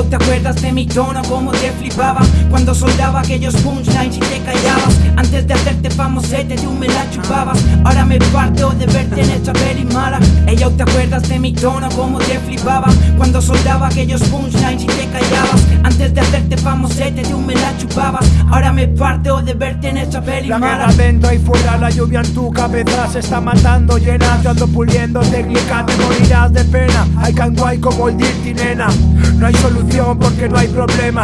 Ello, ¿te acuerdas de mi tono? Cómo te flipaba Cuando soldaba aquellos punchlines y te callabas. Antes de hacerte famosete tú me la chupabas. Ahora me parto de verte en esta peli mala. Ello, ¿te acuerdas de mi tono? Cómo te flipaba Cuando soldaba aquellos punchlines y te callabas Antes de hacerte famosete tú me la chupabas. Ahora me parto de verte en esta peli La mala. vento ahí fuera, la lluvia en tu cabeza se está matando llena. Yo ando puliendo técnica, te morirás de pena. Hay can guay como el Dirty nena. No hay solución porque no hay problema.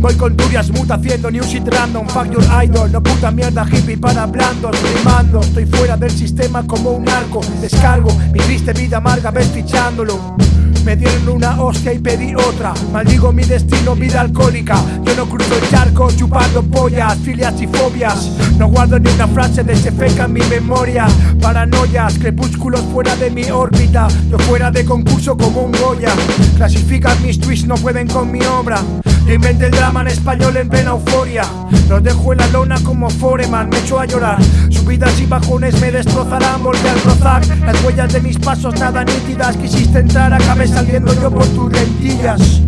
Voy con Turias Mut haciendo new shit random. Fuck your idol, no puta mierda hippie para blandos Rimando, estoy fuera del sistema como un arco Descargo mi triste vida amarga, ves fichándolo me dieron una hostia y pedí otra. Maldigo mi destino, vida alcohólica. Yo no cruzo el charco chupando pollas Filias y fobias. No guardo ni una frase de feca en mi memoria. Paranoias, crepúsculos fuera de mi órbita. Yo fuera de concurso como un Goya. Clasifican mis tweets, no pueden con mi obra Yo inventé el drama en español en plena euforia. Los dejo en la lona como Foreman, me echo a llorar. Subidas y bajones me destrozarán, volver al rozar Las huellas de mis pasos nada nítidas Quisiste entrar, acabé saliendo yo por tus lentillas.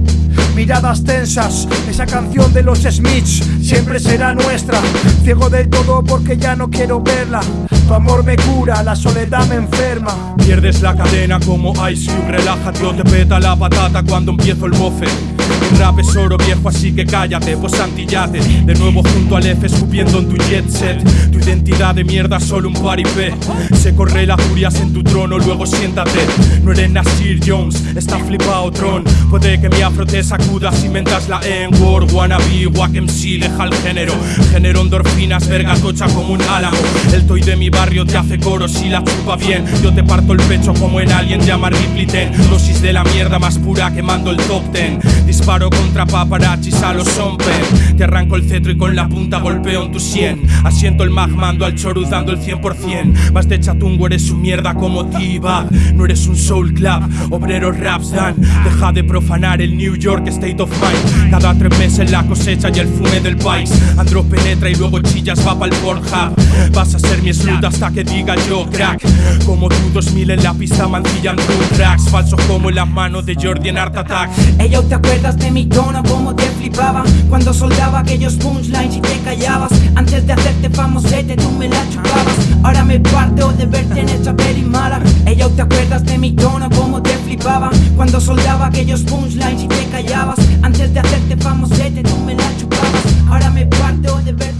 Miradas tensas, esa canción de los Smiths siempre será nuestra. Ciego del todo porque ya no quiero verla. Tu amor me cura, la soledad me enferma. Pierdes la cadena como Ice Cube, relájate o te peta la patata cuando empiezo el bofe rap es oro viejo así que cállate, pues antillate De nuevo junto al F escupiendo en tu jet set. Tu identidad de mierda solo un paripé Se corre la furias en tu trono, luego siéntate. No eres Nasir Jones, está flipado Tron. Puede que mi afro te sacudas, inventas la N-word. Wannabe, wack MC, deja el género. Genero endorfinas, verga tocha como un álamo. El toy de mi barrio te hace coros y la chupa bien. Yo te parto el pecho como en Alien llama Ripley Ten. Dosis de la mierda más pura quemando el top ten Disparo contra paparazzis a los sompen Te arranco el cetro y con la punta golpeo en tu sien. Asiento el magmando al chorus dando el 100% Vas de chatungo, eres un mierda como T-Bag. No eres un soul club, obreros raps dan. Deja de profanar el New York State of Mind. Cada tres meses la cosecha y el fume del país. Andro penetra y luego chillas va pa'l Pornhub. Vas a ser mi slut hasta que diga yo crack. Como tú 2000 en la pista mancillando tracks. Falso como las manos de Jordi en Art Attack. Ello, ¿te de mi tono? Cómo te flipaba Cuando soldaba aquellos punchlines y te callabas Antes de hacerte famosete tú me la chupabas Ahora me parto de verte en esta peli mala Ello, ¿te acuerdas de mi tono? Cómo te flipaba Cuando soldaba aquellos punchlines y te callabas Antes de hacerte famosete tú me la chupabas Ahora me parto de verte